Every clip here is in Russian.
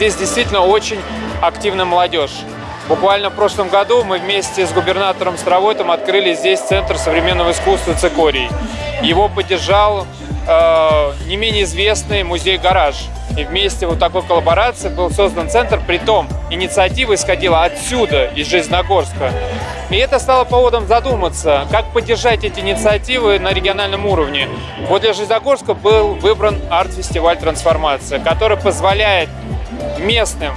здесь действительно очень активная молодежь. Буквально в прошлом году мы вместе с губернатором Старовойтом открыли здесь Центр современного искусства «Цикорий». Его поддержал э, не менее известный музей «Гараж». И вместе вот такой коллаборации был создан центр, притом инициатива исходила отсюда, из Жизногорска. И это стало поводом задуматься, как поддержать эти инициативы на региональном уровне. Вот для Жизногорска был выбран арт-фестиваль «Трансформация», который позволяет местным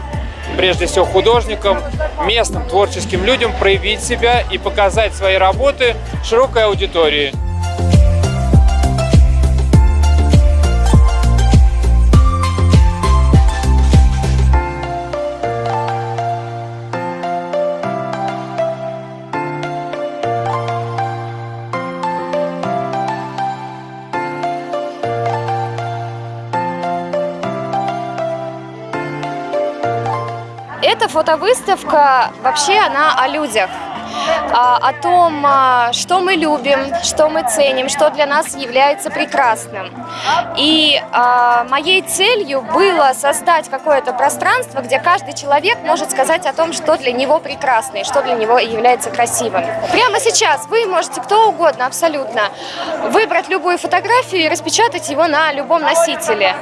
прежде всего художникам, местным творческим людям проявить себя и показать свои работы широкой аудитории. Эта фотовыставка вообще она о людях, а, о том, а, что мы любим, что мы ценим, что для нас является прекрасным. И а, моей целью было создать какое-то пространство, где каждый человек может сказать о том, что для него прекрасно и что для него является красивым. Прямо сейчас вы можете кто угодно абсолютно выбрать любую фотографию и распечатать его на любом носителе.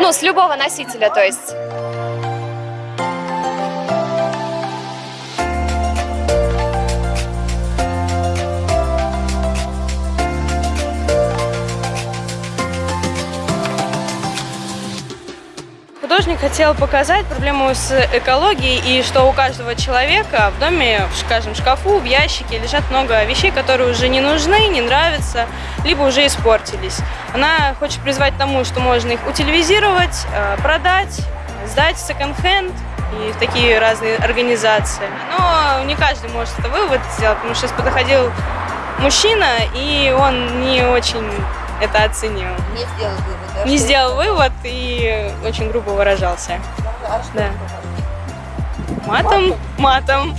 Ну, с любого носителя, то есть. Художник хотел показать проблему с экологией и что у каждого человека в доме, в шкафу, в ящике лежат много вещей, которые уже не нужны, не нравятся, либо уже испортились. Она хочет призвать к тому, что можно их утилизировать, э, продать, сдать в секонд-хенд и в такие разные организации. Но не каждый может это вывод сделать, потому что подходил мужчина, и он не очень это оценил. Не сделал вывод, да? Не сделал вывод и очень грубо выражался. это- А что Да. Матом, матом.